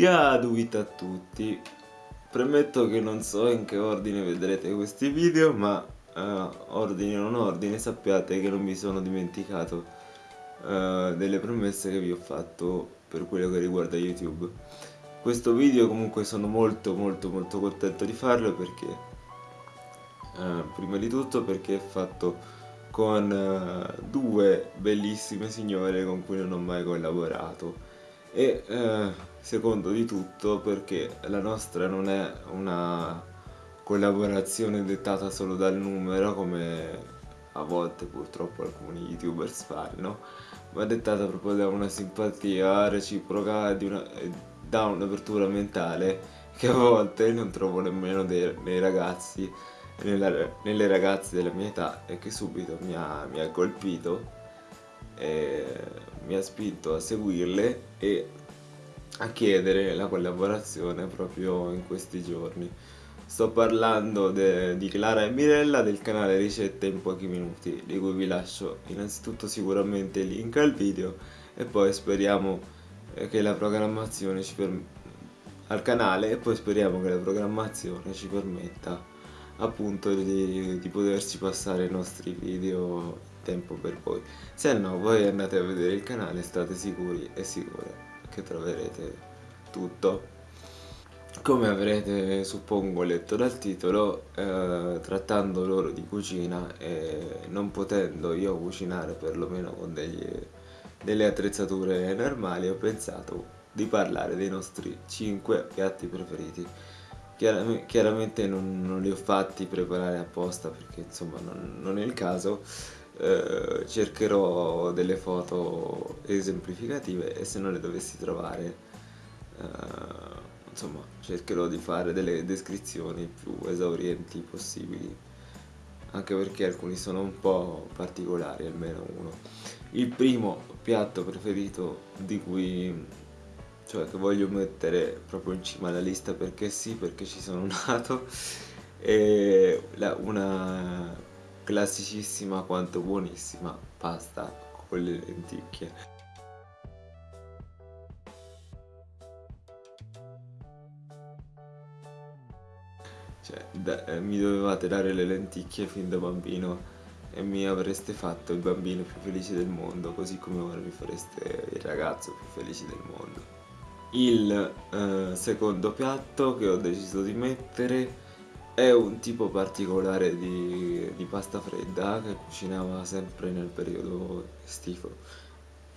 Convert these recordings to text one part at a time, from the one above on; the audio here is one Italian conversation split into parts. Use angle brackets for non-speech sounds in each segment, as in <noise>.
Diaduit a tutti. Premetto che non so in che ordine vedrete questi video ma uh, ordine o non ordine sappiate che non mi sono dimenticato uh, delle promesse che vi ho fatto per quello che riguarda YouTube. Questo video comunque sono molto molto molto contento di farlo perché uh, prima di tutto perché è fatto con due bellissime signore con cui non ho mai collaborato e eh, secondo di tutto perché la nostra non è una collaborazione dettata solo dal numero come a volte purtroppo alcuni youtubers fanno ma dettata proprio da una simpatia reciproca una, da un'apertura mentale che a volte non trovo nemmeno dei, nei ragazzi nella, nelle ragazze della mia età e che subito mi ha, mi ha colpito e mi ha spinto a seguirle e a chiedere la collaborazione proprio in questi giorni. Sto parlando di Clara e Mirella del canale Ricette in pochi minuti, di cui vi lascio innanzitutto sicuramente il link al video e poi speriamo eh, che la programmazione ci permetta al canale e poi speriamo che la programmazione ci permetta appunto di, di poterci passare i nostri video tempo per voi. Se no voi andate a vedere il canale state sicuri e sicure che troverete tutto. Come avrete suppongo letto dal titolo eh, trattando loro di cucina e non potendo io cucinare perlomeno con degli, delle attrezzature normali ho pensato di parlare dei nostri 5 piatti preferiti Chiaramente, chiaramente non, non, li ho fatti preparare apposta perché insomma non, non è il caso. Eh, cercherò delle foto esemplificative e se non le dovessi trovare eh, insomma cercherò di fare delle descrizioni più esaurienti possibili anche perché alcuni sono un po' particolari almeno uno. Il primo piatto preferito di cui cioè che voglio mettere proprio in cima alla lista perché sì, perché ci sono nato. E la, una classicissima quanto buonissima pasta con le lenticchie. Cioè da, eh, mi dovevate dare le lenticchie fin da bambino e mi avreste fatto il bambino più felice del mondo così come ora mi fareste il ragazzo più felice del mondo il eh, secondo piatto che ho deciso di mettere è un tipo particolare di, di pasta fredda che cucinava sempre nel periodo estivo.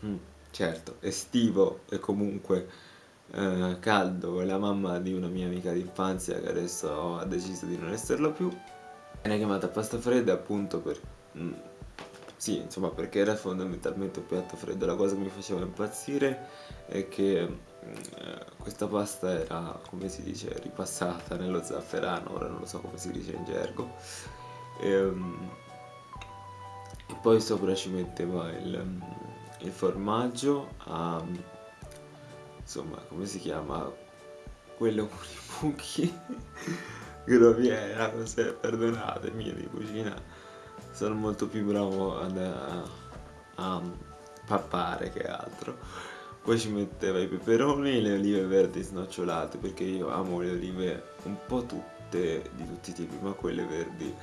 Mm, certo, estivo e comunque eh, caldo, è la mamma di una mia amica d'infanzia che adesso ha deciso di non esserlo più. Viene chiamata pasta fredda appunto per... Mm, sì, insomma, perché era fondamentalmente un piatto freddo. La cosa che mi faceva impazzire è che questa pasta era, come si dice, ripassata nello zafferano, ora non lo so come si dice in gergo. E, um, e poi sopra ci metteva il, il formaggio a, insomma, come si chiama? Quello con i buchi <laughs> groviera, cos'è? Perdonatemi di cucina, sono molto più bravo ad, a, a pappare che altro poi ci metteva i peperoni e le olive verdi snocciolate perché io amo le olive un po' tutte di tutti i tipi ma quelle verdi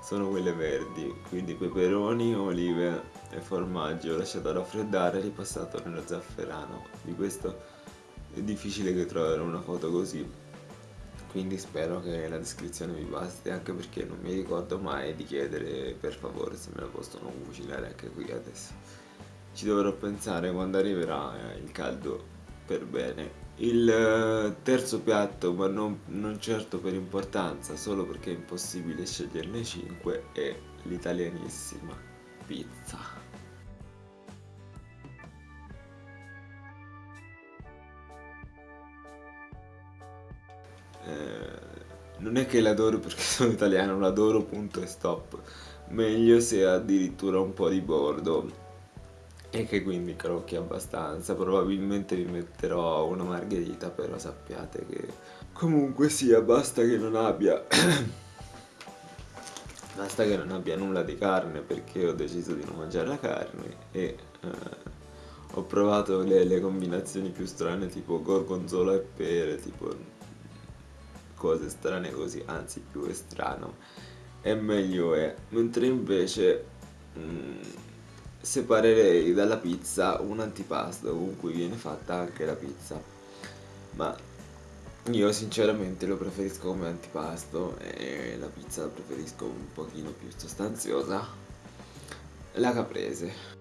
sono quelle verdi. Quindi peperoni, olive e formaggio lasciato raffreddare e ripassato nello zafferano. Di questo è difficile che trovare una foto così. Quindi spero che la descrizione vi basti anche perché non mi ricordo mai di chiedere per favore se me lo possono cucinare anche qui adesso ci dovrò pensare quando arriverà eh, il caldo per bene. Il eh, terzo piatto ma non, non, certo per importanza solo perché è impossibile sceglierne 5 è l'italianissima pizza. Eh, non è che l'adoro perché <laughs> sono italiano l'adoro punto e stop. Meglio se addirittura un po' di bordo e che quindi crocchi abbastanza probabilmente vi metterò una margherita però sappiate che comunque sia basta che non abbia <coughs> basta che non abbia nulla di carne perché ho deciso di non mangiare la carne e eh, ho provato le, le combinazioni più strane tipo gorgonzola e pere, tipo cose strane così, anzi più è strano e meglio è, mentre invece mh, mm, separerei dalla pizza un antipasto con cui viene fatta anche la pizza, ma io sinceramente lo preferisco come antipasto e la pizza la preferisco un pochino più sostanziosa, la caprese.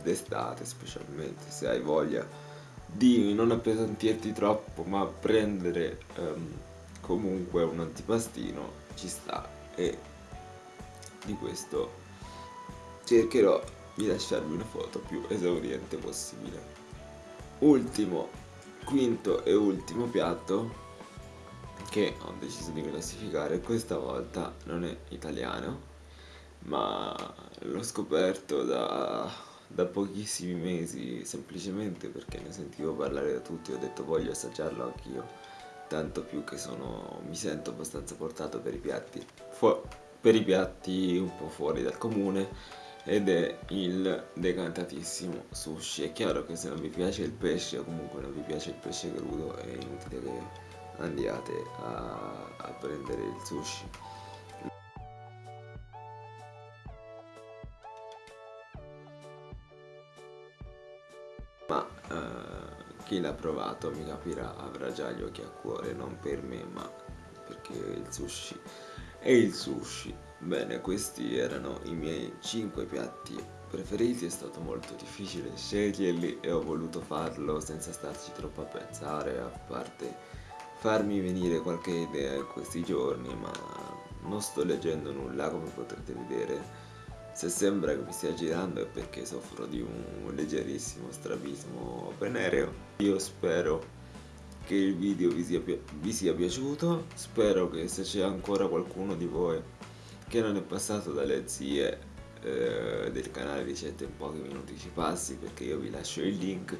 d'estate specialmente se hai voglia di non appesantirti troppo ma prendere um, comunque un antipastino ci sta e di questo cercherò di lasciarvi una foto più esauriente possibile. Ultimo quinto e ultimo piatto che ho deciso di classificare questa volta non è italiano ma l'ho scoperto da da pochissimi mesi semplicemente perché ne sentivo parlare da tutti ho detto voglio assaggiarlo anch'io tanto più che sono mi sento abbastanza portato per i piatti per i piatti un po' fuori dal comune ed è il decantatissimo sushi. È chiaro che se non vi piace il pesce o comunque non vi piace il pesce crudo è inutile che andiate a, a prendere il sushi l'ha provato mi capirà avrà già gli occhi a cuore non per me ma perché il sushi. È il sushi. Bene questi erano i miei 5 piatti preferiti. È stato molto difficile sceglierli e ho voluto farlo senza starci troppo a pensare a parte farmi venire qualche idea in questi giorni ma non sto leggendo nulla come potrete vedere se sembra che mi stia girando è perché soffro di un leggerissimo strabismo venereo. Io spero che il video vi sia, vi sia piaciuto, spero che se c'è ancora qualcuno di voi che non è passato dalle zie eh, del canale ricette in pochi minuti ci passi perché io vi lascio il link.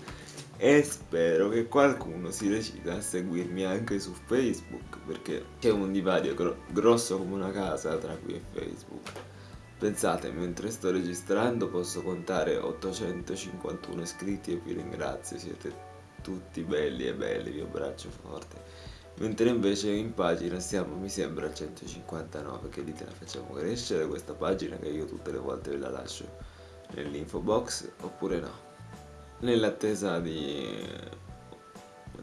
E spero che qualcuno si decida a seguirmi anche su Facebook perché c'è un divario gro grosso come una casa tra qui e Facebook Pensate, mentre sto registrando posso contare 851 iscritti e vi ringrazio, siete tutti belli e belli, vi abbraccio forte. Mentre invece in pagina siamo, mi sembra, al 159, che dite la facciamo crescere questa pagina che io tutte le volte ve la lascio nell'info box oppure no? Nell'attesa di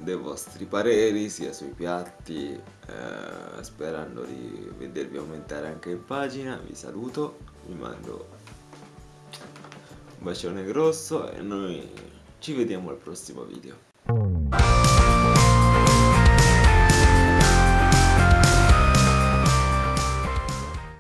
dei vostri pareri sia sui piatti eh, sperando di vedervi aumentare anche in pagina. Vi saluto vi mando un bacione grosso e noi ci vediamo al prossimo video